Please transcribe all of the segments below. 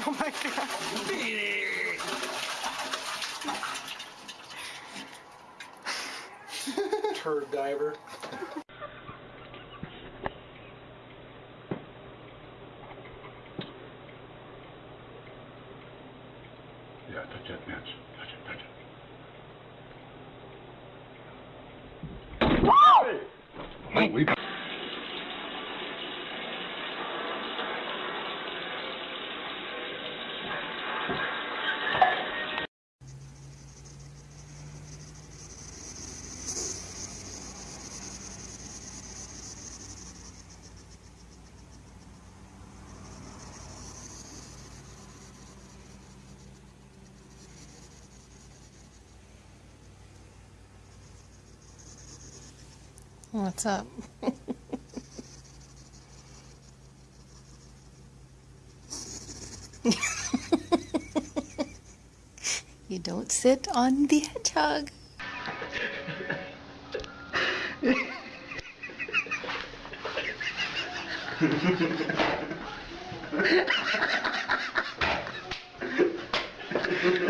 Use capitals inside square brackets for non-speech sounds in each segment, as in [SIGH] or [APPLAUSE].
[LAUGHS] Oh my god. Turd diver. Yeah, touch that match. Touch it, touch it. Whoa! Holy oh, What's up? you don't sit on the hedgehog. [LAUGHS]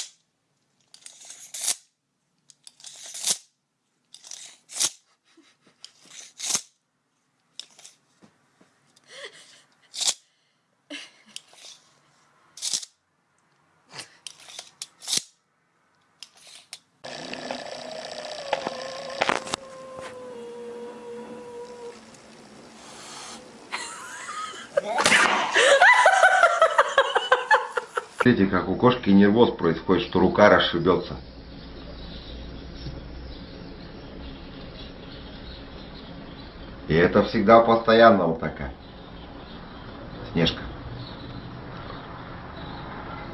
Видите, как у кошки нервоз происходит, что рука расшибется. И это всегда постоянно вот такая. Снежка.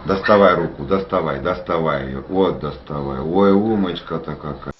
Доставай руку, доставай, доставай ее. Вот доставай. Ой, умочка-то какая.